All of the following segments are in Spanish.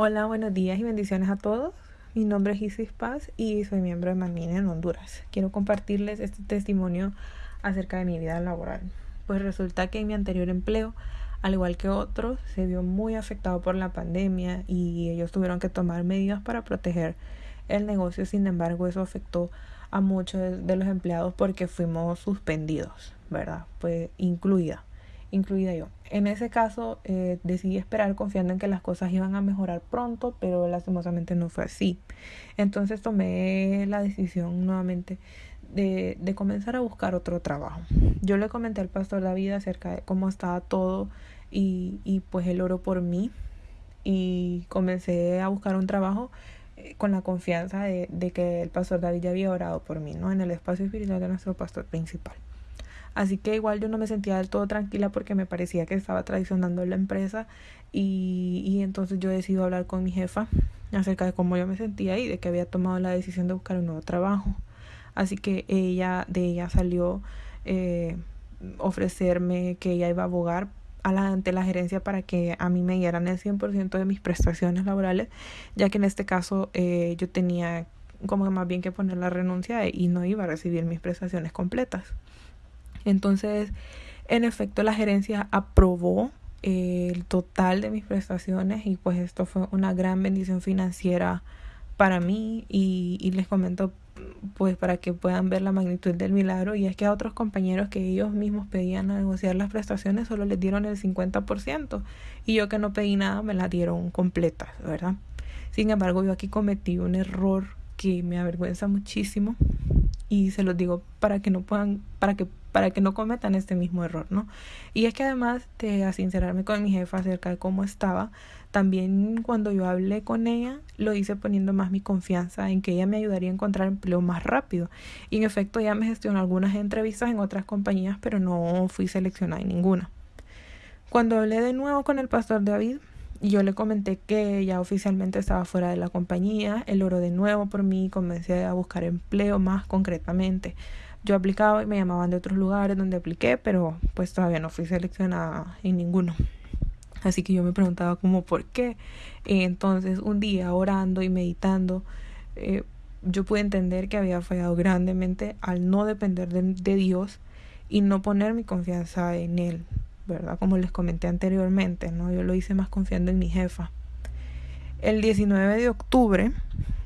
Hola, buenos días y bendiciones a todos. Mi nombre es Isis Paz y soy miembro de Manmine en Honduras. Quiero compartirles este testimonio acerca de mi vida laboral. Pues resulta que en mi anterior empleo, al igual que otros, se vio muy afectado por la pandemia y ellos tuvieron que tomar medidas para proteger el negocio. Sin embargo, eso afectó a muchos de los empleados porque fuimos suspendidos, ¿verdad? Pues incluida incluida yo. En ese caso eh, decidí esperar confiando en que las cosas iban a mejorar pronto, pero lastimosamente no fue así. Entonces tomé la decisión nuevamente de, de comenzar a buscar otro trabajo. Yo le comenté al pastor David acerca de cómo estaba todo y, y pues él oró por mí y comencé a buscar un trabajo eh, con la confianza de, de que el pastor David ya había orado por mí, ¿no? En el espacio espiritual de nuestro pastor principal. Así que igual yo no me sentía del todo tranquila porque me parecía que estaba traicionando la empresa y, y entonces yo decidí hablar con mi jefa acerca de cómo yo me sentía y de que había tomado la decisión de buscar un nuevo trabajo. Así que ella, de ella salió eh, ofrecerme que ella iba a abogar a la, ante la gerencia para que a mí me dieran el 100% de mis prestaciones laborales, ya que en este caso eh, yo tenía como más bien que poner la renuncia y no iba a recibir mis prestaciones completas. Entonces, en efecto, la gerencia aprobó eh, el total de mis prestaciones y pues esto fue una gran bendición financiera para mí y, les comento pues para que puedan ver la magnitud del milagro. Y es que a otros compañeros que ellos mismos pedían a negociar las prestaciones solo les dieron el 50% y yo que no pedí nada me las dieron completas, ¿verdad? Sin embargo, yo aquí cometí un error que me avergüenza muchísimo. Y se los digo para que no puedan para que para que no cometan este mismo error, ¿no? Y es que además de sincerarme con mi jefa acerca de cómo estaba, también cuando yo hablé con ella, lo hice poniendo más mi confianza en que ella me ayudaría a encontrar empleo más rápido. Y en efecto, ella me gestionó algunas entrevistas en otras compañías, pero no fui seleccionada en ninguna. Cuando hablé de nuevo con el pastor David, yo le comenté que ya oficialmente estaba fuera de la compañía, él oró de nuevo por mí y comencé a buscar empleo más concretamente. Yo aplicaba y me llamaban de otros lugares donde apliqué, pero pues todavía no fui seleccionada en ninguno. Así que yo me preguntaba como por qué. entonces un día orando y meditando, eh, yo pude entender que había fallado grandemente al no depender de, de Dios y no poner mi confianza en Él, ¿verdad? Como les comenté anteriormente, ¿no? Yo lo hice más confiando en mi jefa. El 19 de octubre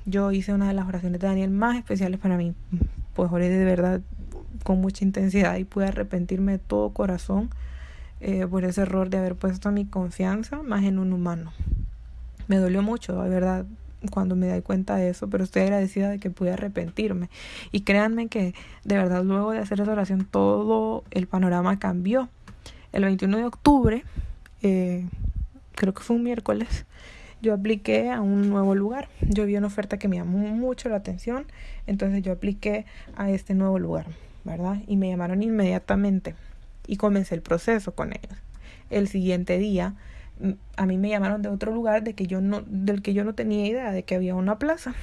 yo hice una de las oraciones de Daniel más especiales para mí pues oré de verdad con mucha intensidad y pude arrepentirme de todo corazón eh, por ese error de haber puesto mi confianza más en un humano. Me dolió mucho, de verdad, cuando me di cuenta de eso, pero estoy agradecida de que pude arrepentirme. Y créanme que de verdad luego de hacer esa oración todo el panorama cambió. El 21 de octubre, eh, creo que fue un miércoles, yo apliqué a un nuevo lugar. Yo vi una oferta que me llamó mucho la atención, entonces yo apliqué a este nuevo lugar, ¿verdad? Y me llamaron inmediatamente y comencé el proceso con ellos. El siguiente día a mí me llamaron de otro lugar de que yo no del que yo no tenía idea de que había una plaza.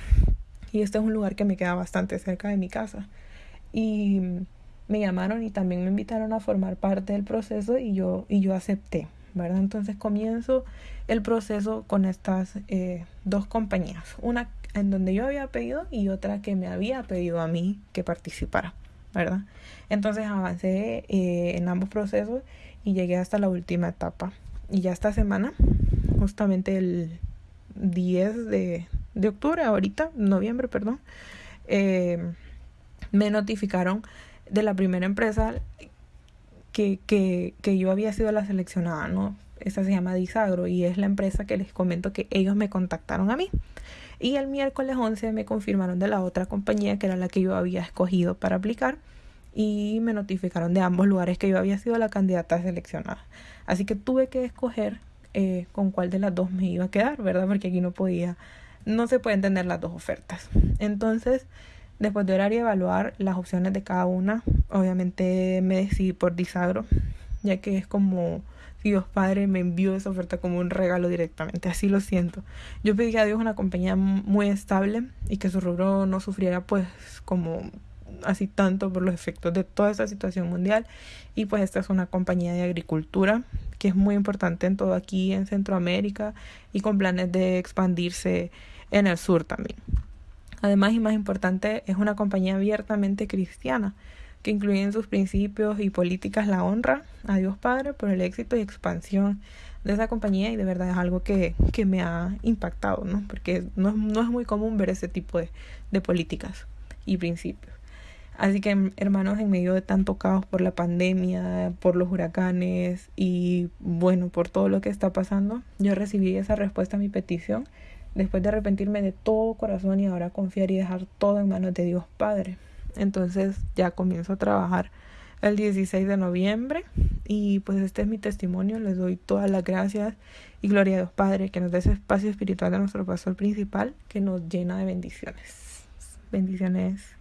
Y este es un lugar que me queda bastante cerca de mi casa. Y me llamaron y también me invitaron a formar parte del proceso y yo y yo acepté. ¿verdad? Entonces comienzo el proceso con estas eh, dos compañías, una en donde yo había pedido y otra que me había pedido a mí que participara, ¿verdad? Entonces avancé eh, en ambos procesos y llegué hasta la última etapa. Y ya esta semana, justamente el 10 de, de octubre, ahorita, noviembre, perdón, eh, me notificaron de la primera empresa que, que, que yo había sido la seleccionada, ¿no? Esta se llama Disagro y es la empresa que les comento que ellos me contactaron a mí. Y el miércoles 11 me confirmaron de la otra compañía que era la que yo había escogido para aplicar y me notificaron de ambos lugares que yo había sido la candidata seleccionada. Así que tuve que escoger eh, con cuál de las dos me iba a quedar, ¿verdad? Porque aquí no podía, no se pueden tener las dos ofertas. Entonces, Después de orar y evaluar las opciones de cada una, obviamente me decidí por Disagro, ya que es como si Dios Padre me envió esa oferta como un regalo directamente, así lo siento. Yo pedí a Dios una compañía muy estable y que su rubro no sufriera pues como así tanto por los efectos de toda esta situación mundial y pues esta es una compañía de agricultura que es muy importante en todo aquí en Centroamérica y con planes de expandirse en el sur también. Además y más importante, es una compañía abiertamente cristiana que incluye en sus principios y políticas la honra a Dios Padre por el éxito y expansión de esa compañía y de verdad es algo que, que me ha impactado, ¿no? Porque no, no, es muy común ver ese tipo de, de políticas y principios. Así que hermanos, en medio de tanto caos por la pandemia, por los huracanes y bueno, por todo lo que está pasando, yo recibí esa respuesta a mi petición después de arrepentirme de todo corazón y ahora confiar y dejar todo en manos de Dios Padre. Entonces ya comienzo a trabajar el 16 de noviembre y pues este es mi testimonio, les doy todas las gracias y gloria a Dios Padre que nos dé ese espacio espiritual de nuestro pastor principal que nos llena de bendiciones. Bendiciones.